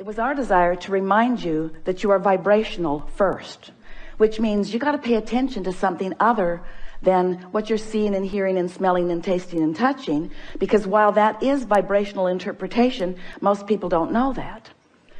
It was our desire to remind you that you are vibrational first, which means you got to pay attention to something other than what you're seeing and hearing and smelling and tasting and touching. Because while that is vibrational interpretation, most people don't know that.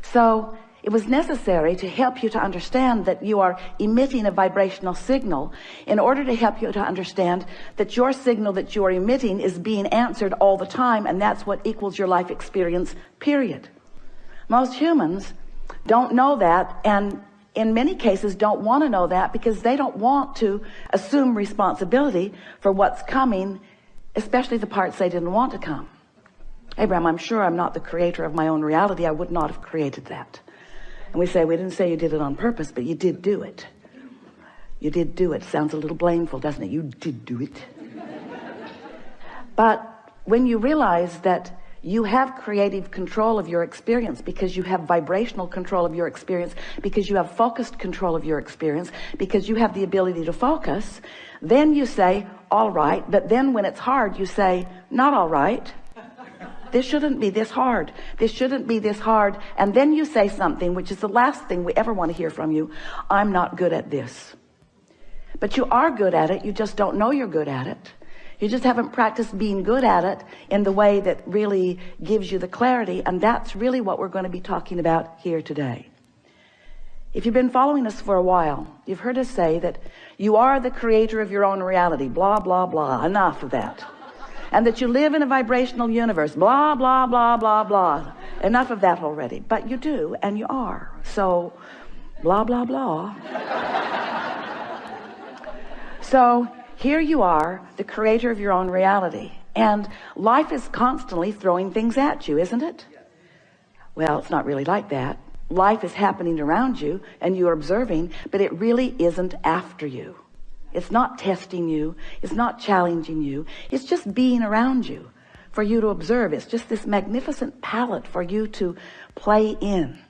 So it was necessary to help you to understand that you are emitting a vibrational signal in order to help you to understand that your signal that you are emitting is being answered all the time. And that's what equals your life experience, period. Most humans don't know that and in many cases don't want to know that because they don't want to assume responsibility for what's coming, especially the parts they didn't want to come. Abraham, I'm sure I'm not the creator of my own reality. I would not have created that. And we say, we didn't say you did it on purpose, but you did do it. You did do it. Sounds a little blameful, doesn't it? You did do it. but when you realize that you have creative control of your experience because you have vibrational control of your experience because you have focused control of your experience because you have the ability to focus. Then you say all right. But then when it's hard you say not all right. This shouldn't be this hard. This shouldn't be this hard. And then you say something which is the last thing we ever want to hear from you. I'm not good at this. But you are good at it. You just don't know you're good at it you just haven't practiced being good at it in the way that really gives you the clarity. And that's really what we're going to be talking about here today. If you've been following us for a while, you've heard us say that you are the creator of your own reality, blah, blah, blah, enough of that. And that you live in a vibrational universe, blah, blah, blah, blah, blah. Enough of that already. But you do, and you are. So, blah, blah, blah. so, here you are the creator of your own reality. And life is constantly throwing things at you isn't it? Well it's not really like that. Life is happening around you and you're observing but it really isn't after you. It's not testing you. It's not challenging you. It's just being around you for you to observe. It's just this magnificent palette for you to play in.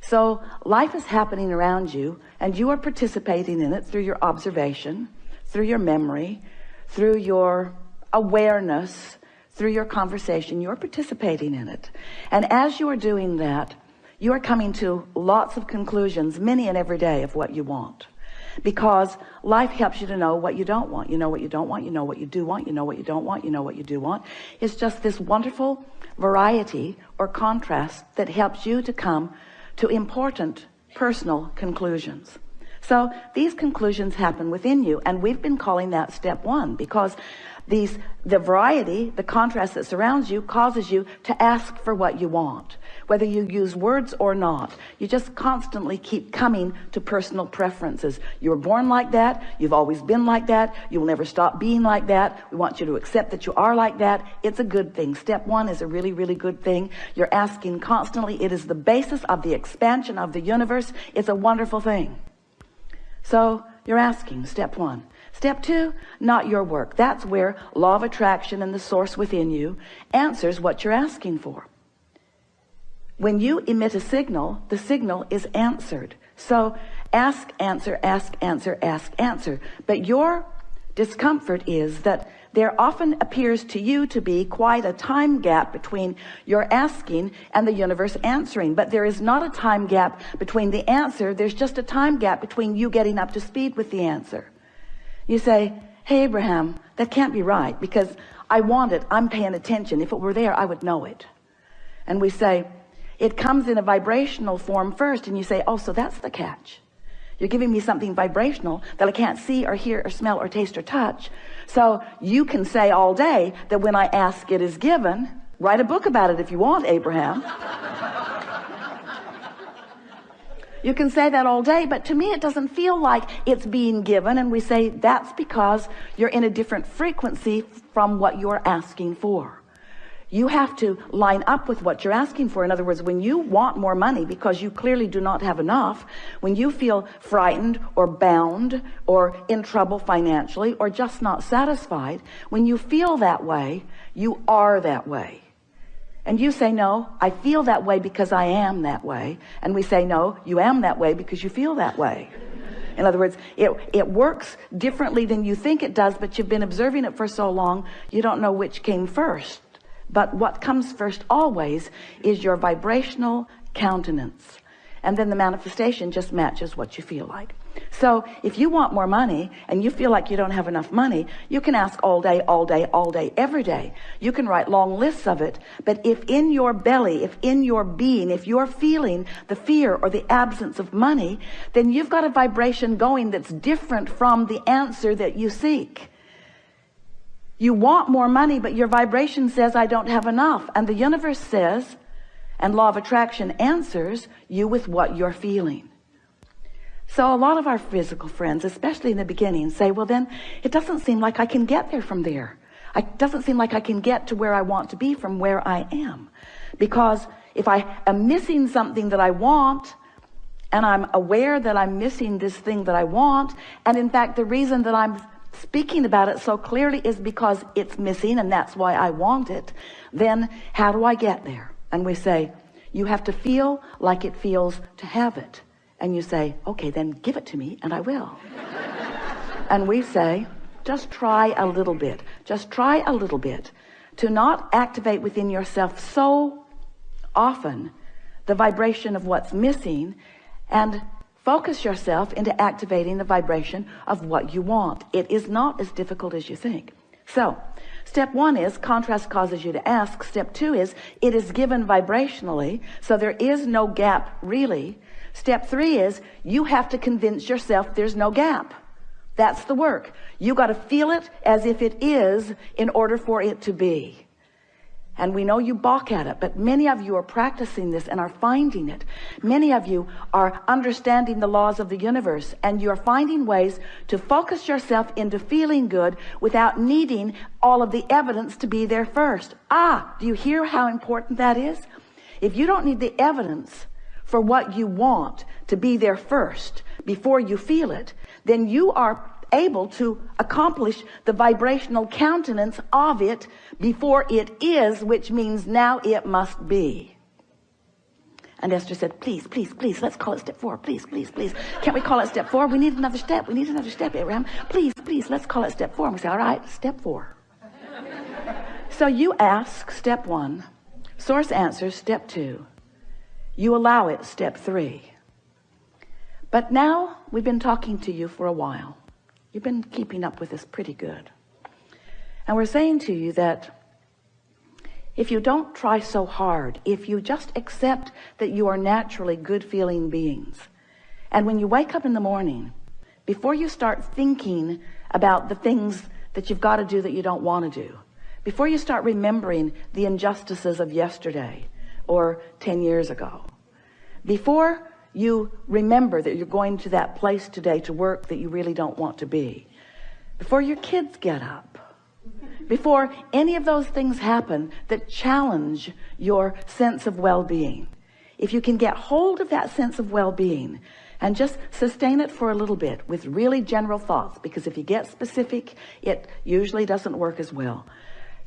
So life is happening around you and you are participating in it through your observation through your memory, through your awareness, through your conversation, you're participating in it. And as you are doing that, you are coming to lots of conclusions, many and every day of what you want. Because life helps you to know what you don't want. You know what you don't want. You know what you do want. You know what you don't want. You know what you do want. It's just this wonderful variety or contrast that helps you to come to important personal conclusions. So these conclusions happen within you. And we've been calling that step one because these, the variety, the contrast that surrounds you causes you to ask for what you want. Whether you use words or not, you just constantly keep coming to personal preferences. You were born like that. You've always been like that. You will never stop being like that. We want you to accept that you are like that. It's a good thing. Step one is a really, really good thing. You're asking constantly. It is the basis of the expansion of the universe. It's a wonderful thing. So you're asking step one. Step two, not your work. That's where law of attraction and the source within you answers what you're asking for. When you emit a signal, the signal is answered. So ask, answer, ask, answer, ask, answer. But your discomfort is that there often appears to you to be quite a time gap between your asking and the universe answering but there is not a time gap between the answer. There's just a time gap between you getting up to speed with the answer. You say hey Abraham that can't be right because I want it. I'm paying attention. If it were there I would know it. And we say it comes in a vibrational form first and you say oh so that's the catch you're giving me something vibrational that I can't see or hear or smell or taste or touch. So you can say all day that when I ask it is given, write a book about it if you want, Abraham. You can say that all day, but to me it doesn't feel like it's being given. And we say that's because you're in a different frequency from what you're asking for you have to line up with what you're asking for. In other words when you want more money because you clearly do not have enough when you feel frightened or bound or in trouble financially or just not satisfied when you feel that way you are that way. And you say no I feel that way because I am that way. And we say no you am that way because you feel that way. In other words it it works differently than you think it does but you've been observing it for so long you don't know which came first but what comes first always is your vibrational countenance. And then the manifestation just matches what you feel like. So if you want more money and you feel like you don't have enough money you can ask all day all day all day every day. You can write long lists of it. But if in your belly if in your being if you're feeling the fear or the absence of money then you've got a vibration going that's different from the answer that you seek you want more money but your vibration says I don't have enough. And the universe says and law of attraction answers you with what you're feeling. So a lot of our physical friends especially in the beginning say well then it doesn't seem like I can get there from there. It doesn't seem like I can get to where I want to be from where I am. Because if I am missing something that I want and I'm aware that I'm missing this thing that I want and in fact the reason that I'm speaking about it so clearly is because it's missing and that's why I want it. Then how do I get there? And we say you have to feel like it feels to have it. And you say okay then give it to me and I will. And we say just try a little bit. Just try a little bit to not activate within yourself so often the vibration of what's missing and focus yourself into activating the vibration of what you want it is not as difficult as you think so Step one is contrast causes you to ask. Step two is it is given vibrationally. So there is no gap really. Step three is you have to convince yourself there's no gap. That's the work. You got to feel it as if it is in order for it to be and we know you balk at it but many of you are practicing this and are finding it. Many of you are understanding the laws of the universe and you're finding ways to focus yourself into feeling good without needing all of the evidence to be there first. Ah do you hear how important that is? If you don't need the evidence for what you want to be there first before you feel it then you are able to accomplish the vibrational countenance of it before it is which means now it must be. And Esther said please please please let's call it step four. Please please please. Can't we call it step four? We need another step. We need another step Abraham. Please please let's call it step four. And we say all right step four. So you ask step one. Source answers step two. You allow it step three. But now we've been talking to you for a while You've been keeping up with this pretty good. And we're saying to you that if you don't try so hard, if you just accept that you are naturally good feeling beings, and when you wake up in the morning, before you start thinking about the things that you've got to do that you don't want to do, before you start remembering the injustices of yesterday or 10 years ago, before you remember that you're going to that place today to work that you really don't want to be. Before your kids get up. Before any of those things happen that challenge your sense of well-being. If you can get hold of that sense of well-being and just sustain it for a little bit with really general thoughts because if you get specific it usually doesn't work as well.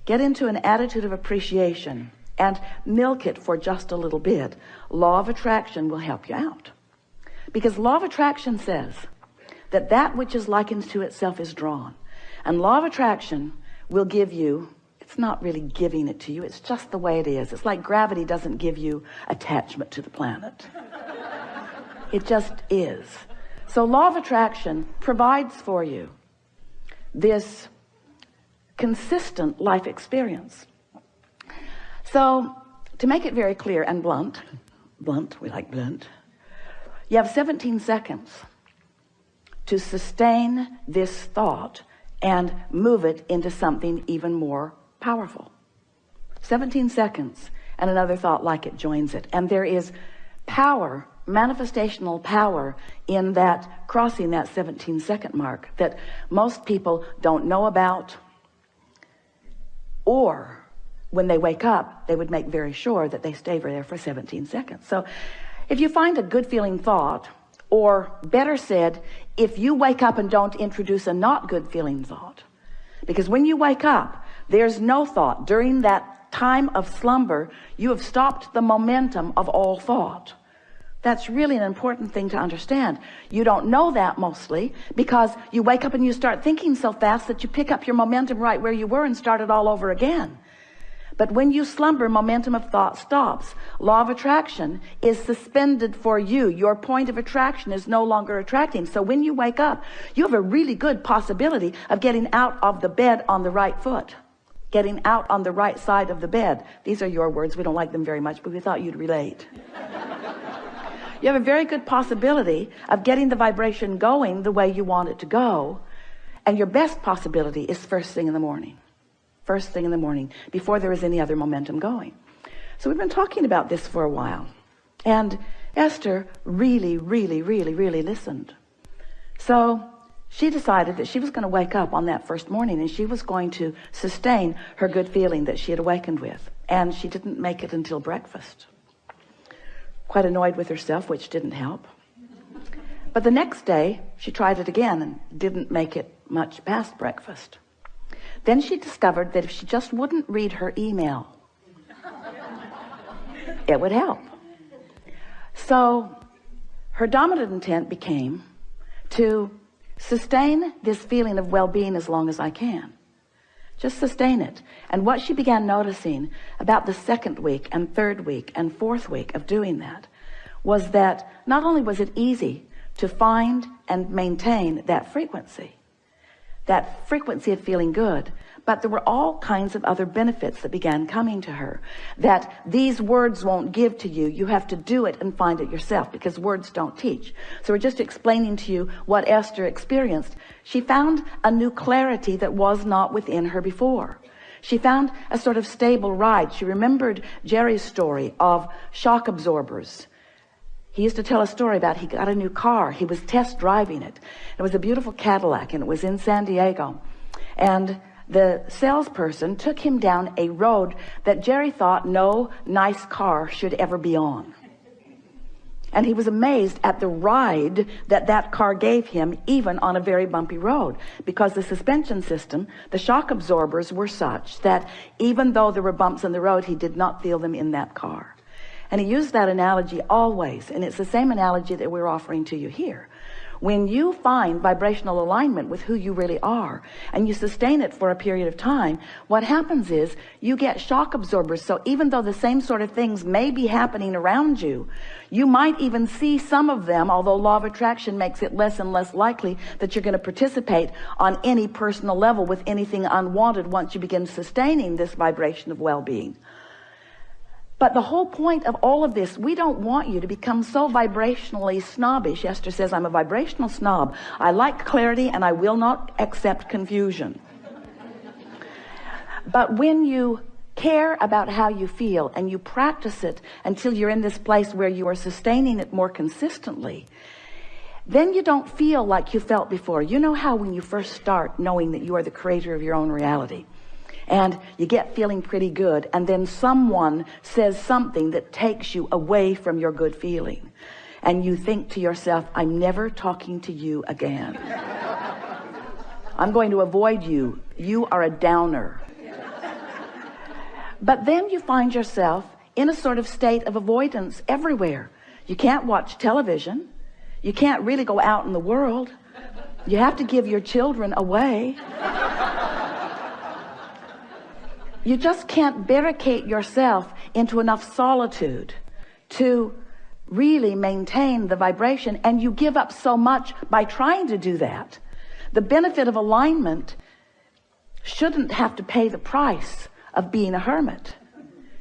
Get into an attitude of appreciation and milk it for just a little bit. Law of attraction will help you out. Because law of attraction says that that which is likened to itself is drawn. And law of attraction will give you it's not really giving it to you it's just the way it is. It's like gravity doesn't give you attachment to the planet. It just is. So law of attraction provides for you this consistent life experience so to make it very clear and blunt blunt we like blunt you have 17 seconds to sustain this thought and move it into something even more powerful. 17 seconds and another thought like it joins it. And there is power manifestational power in that crossing that 17 second mark that most people don't know about or when they wake up they would make very sure that they stay there for 17 seconds. So if you find a good feeling thought or better said if you wake up and don't introduce a not good feeling thought because when you wake up there's no thought. During that time of slumber you have stopped the momentum of all thought. That's really an important thing to understand. You don't know that mostly because you wake up and you start thinking so fast that you pick up your momentum right where you were and start it all over again but when you slumber momentum of thought stops. Law of attraction is suspended for you. Your point of attraction is no longer attracting. So when you wake up you have a really good possibility of getting out of the bed on the right foot. Getting out on the right side of the bed. These are your words. We don't like them very much but we thought you'd relate. You have a very good possibility of getting the vibration going the way you want it to go. And your best possibility is first thing in the morning first thing in the morning before there is any other momentum going. So we've been talking about this for a while. And Esther really really really really listened. So she decided that she was going to wake up on that first morning and she was going to sustain her good feeling that she had awakened with. And she didn't make it until breakfast. Quite annoyed with herself which didn't help. But the next day she tried it again and didn't make it much past breakfast then she discovered that if she just wouldn't read her email it would help. So her dominant intent became to sustain this feeling of well-being as long as I can. Just sustain it. And what she began noticing about the second week and third week and fourth week of doing that was that not only was it easy to find and maintain that frequency that frequency of feeling good. But there were all kinds of other benefits that began coming to her that these words won't give to you. You have to do it and find it yourself because words don't teach. So we're just explaining to you what Esther experienced. She found a new clarity that was not within her before. She found a sort of stable ride. She remembered Jerry's story of shock absorbers he used to tell a story about he got a new car. He was test driving it. It was a beautiful Cadillac and it was in San Diego. And the salesperson took him down a road that Jerry thought no nice car should ever be on. And he was amazed at the ride that that car gave him even on a very bumpy road because the suspension system the shock absorbers were such that even though there were bumps in the road he did not feel them in that car and he used that analogy always and it's the same analogy that we're offering to you here. When you find vibrational alignment with who you really are and you sustain it for a period of time what happens is you get shock absorbers. So even though the same sort of things may be happening around you you might even see some of them although law of attraction makes it less and less likely that you're going to participate on any personal level with anything unwanted once you begin sustaining this vibration of well-being but the whole point of all of this we don't want you to become so vibrationally snobbish. Esther says I'm a vibrational snob. I like clarity and I will not accept confusion. But when you care about how you feel and you practice it until you're in this place where you are sustaining it more consistently then you don't feel like you felt before. You know how when you first start knowing that you are the creator of your own reality and you get feeling pretty good and then someone says something that takes you away from your good feeling. And you think to yourself I'm never talking to you again. I'm going to avoid you. You are a downer. But then you find yourself in a sort of state of avoidance everywhere. You can't watch television. You can't really go out in the world. You have to give your children away you just can't barricade yourself into enough solitude to really maintain the vibration and you give up so much by trying to do that. The benefit of alignment shouldn't have to pay the price of being a hermit.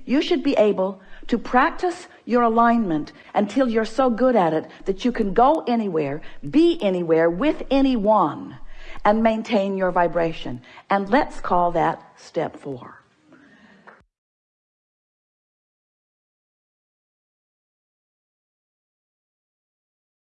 You should be able to practice your alignment until you're so good at it that you can go anywhere be anywhere with anyone and maintain your vibration. And let's call that step four